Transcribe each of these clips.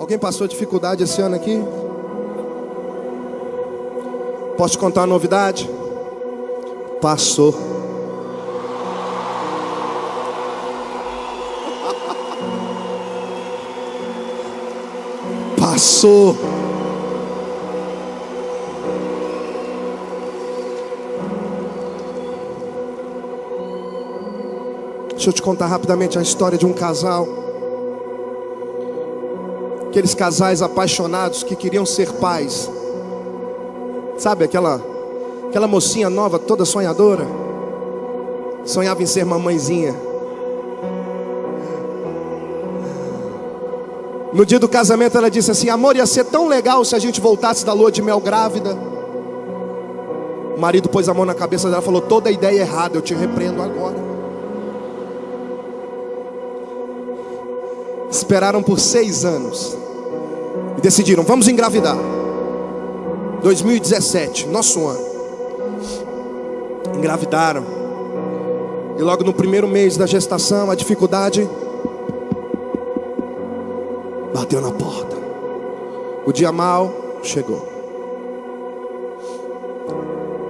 Alguém passou dificuldade esse ano aqui? Posso te contar uma novidade? Passou. Passou. Deixa eu te contar rapidamente a história de um casal. Aqueles casais apaixonados que queriam ser pais. Sabe aquela aquela mocinha nova, toda sonhadora? Sonhava em ser mamãezinha. No dia do casamento ela disse assim: "Amor, ia ser tão legal se a gente voltasse da lua de mel grávida". O marido pôs a mão na cabeça dela e falou: "Toda ideia errada, eu te repreendo agora". Esperaram por seis anos e decidiram: vamos engravidar. 2017, nosso ano. Engravidaram. E logo no primeiro mês da gestação, a dificuldade bateu na porta. O dia mal chegou.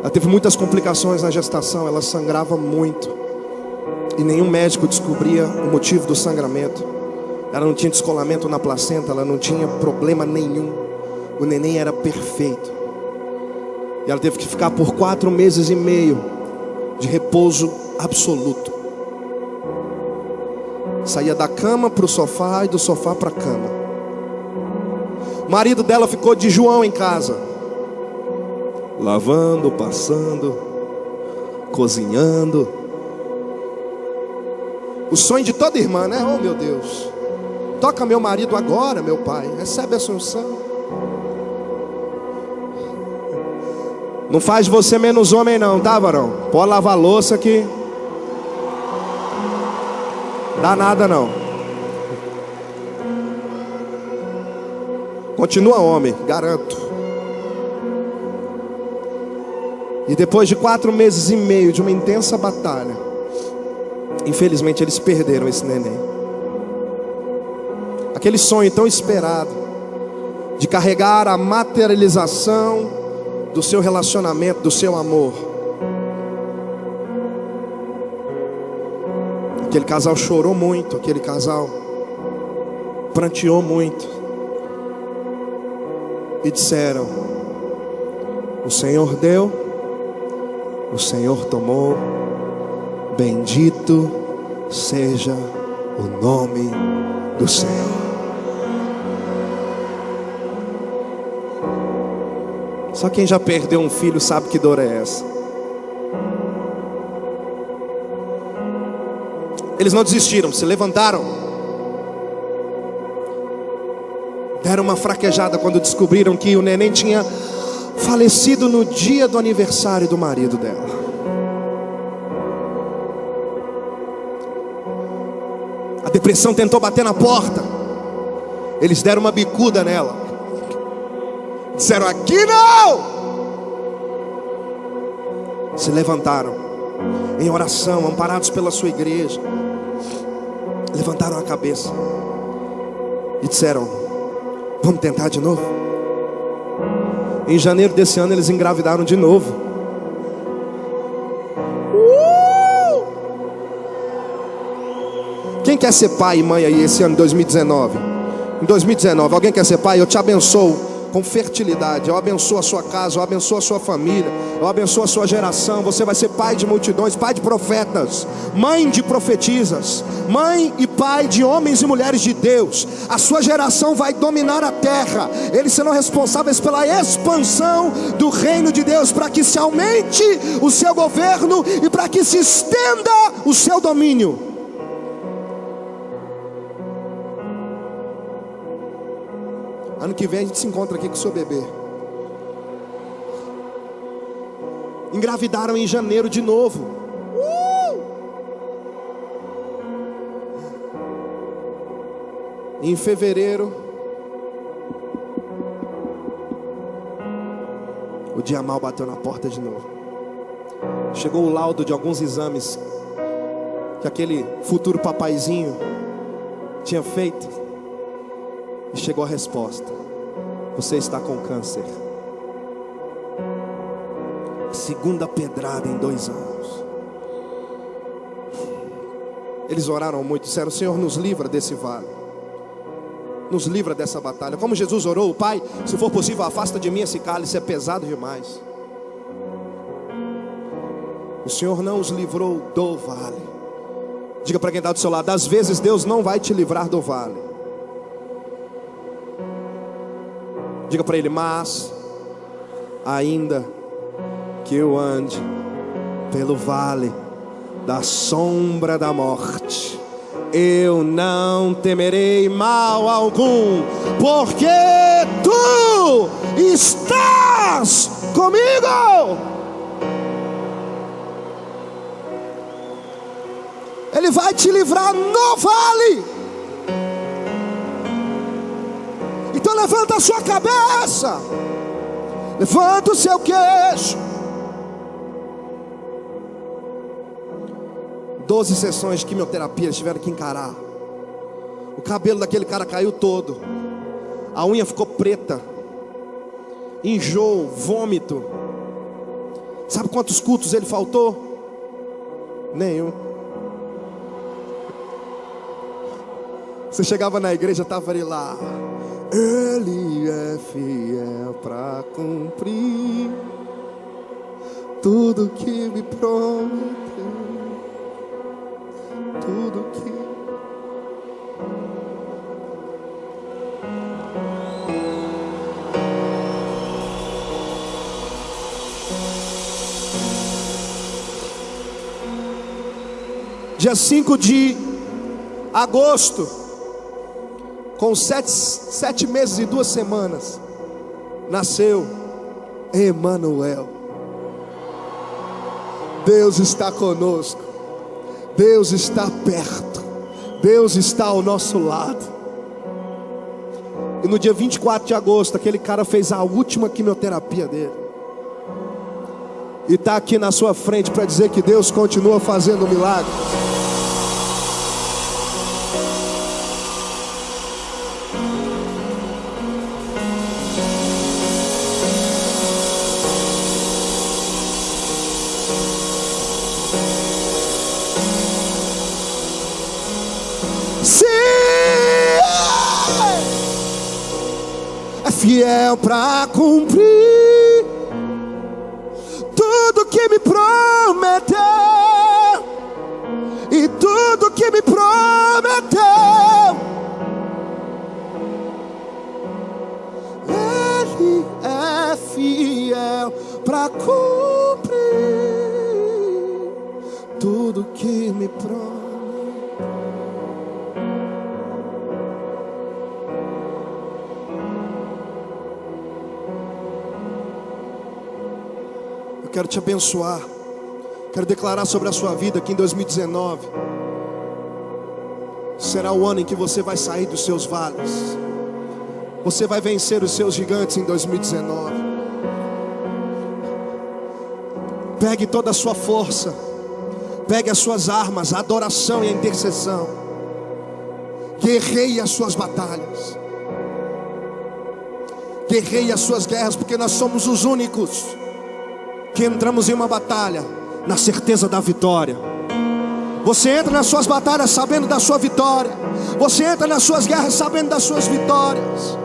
Ela teve muitas complicações na gestação, ela sangrava muito. E nenhum médico descobria o motivo do sangramento. Ela não tinha descolamento na placenta, ela não tinha problema nenhum. O neném era perfeito. E ela teve que ficar por quatro meses e meio de repouso absoluto. Saía da cama para o sofá e do sofá para a cama. O marido dela ficou de João em casa, lavando, passando, cozinhando. O sonho de toda irmã, né? Oh meu Deus. Toca meu marido agora, meu pai. Recebe a unção. Não faz você menos homem, não, tá, varão? Pode lavar louça aqui. Dá nada, não. Continua homem, garanto. E depois de quatro meses e meio de uma intensa batalha, infelizmente eles perderam esse neném aquele sonho tão esperado de carregar a materialização do seu relacionamento, do seu amor. Aquele casal chorou muito, aquele casal pranteou muito. E disseram: O Senhor deu, o Senhor tomou, bendito seja o nome do Senhor. Só quem já perdeu um filho sabe que dor é essa. Eles não desistiram, se levantaram. Deram uma fraquejada quando descobriram que o neném tinha falecido no dia do aniversário do marido dela. A depressão tentou bater na porta. Eles deram uma bicuda nela. Disseram: Aqui não! Se levantaram em oração, amparados pela sua igreja. Levantaram a cabeça e disseram: Vamos tentar de novo. Em janeiro desse ano, eles engravidaram de novo. Uh! Quem quer ser pai e mãe aí esse ano, 2019? Em 2019, alguém quer ser pai? Eu te abençoo com fertilidade. Eu abençoo a sua casa, eu abençoo a sua família, eu abençoo a sua geração. Você vai ser pai de multidões, pai de profetas, mãe de profetisas, mãe e pai de homens e mulheres de Deus. A sua geração vai dominar a terra. Eles serão responsáveis pela expansão do reino de Deus, para que se aumente o seu governo e para que se estenda o seu domínio. Ano que vem a gente se encontra aqui com o seu bebê. Engravidaram em janeiro de novo. Em fevereiro, o dia mal bateu na porta de novo. Chegou o laudo de alguns exames que aquele futuro papaizinho tinha feito. E chegou a resposta: Você está com câncer. Segunda pedrada em dois anos. Eles oraram muito, disseram: Senhor, nos livra desse vale. Nos livra dessa batalha. Como Jesus orou, Pai, se for possível, afasta de mim esse cálice, é pesado demais. O Senhor não os livrou do vale. Diga para quem está do seu lado: às vezes Deus não vai te livrar do vale. Diga para ele, mas ainda que eu ande pelo vale da sombra da morte, eu não temerei mal algum, porque tu estás comigo. Ele vai te livrar no vale. Levanta a sua cabeça, levanta o seu queixo. Doze sessões de quimioterapia eles tiveram que encarar. O cabelo daquele cara caiu todo. A unha ficou preta. Enjoo, vômito. Sabe quantos cultos ele faltou? Nenhum. Você chegava na igreja, estava ele lá. Ele é fiel para cumprir tudo que me prometeu. Tudo que Dia 5 de agosto com sete, sete meses e duas semanas, nasceu Emanuel. Deus está conosco, Deus está perto, Deus está ao nosso lado. E no dia 24 de agosto, aquele cara fez a última quimioterapia dele. E está aqui na sua frente para dizer que Deus continua fazendo milagres. Fiel para cumprir tudo que me prometeu e tudo que me prometeu. Ele é fiel para cumprir tudo que me prometeu. Quero te abençoar. Quero declarar sobre a sua vida que em 2019 será o ano em que você vai sair dos seus vales. Você vai vencer os seus gigantes em 2019. Pegue toda a sua força. Pegue as suas armas, a adoração e a intercessão. Guerreie as suas batalhas. Guerreie as suas guerras, porque nós somos os únicos entramos em uma batalha na certeza da vitória. Você entra nas suas batalhas sabendo da sua vitória. Você entra nas suas guerras sabendo das suas vitórias.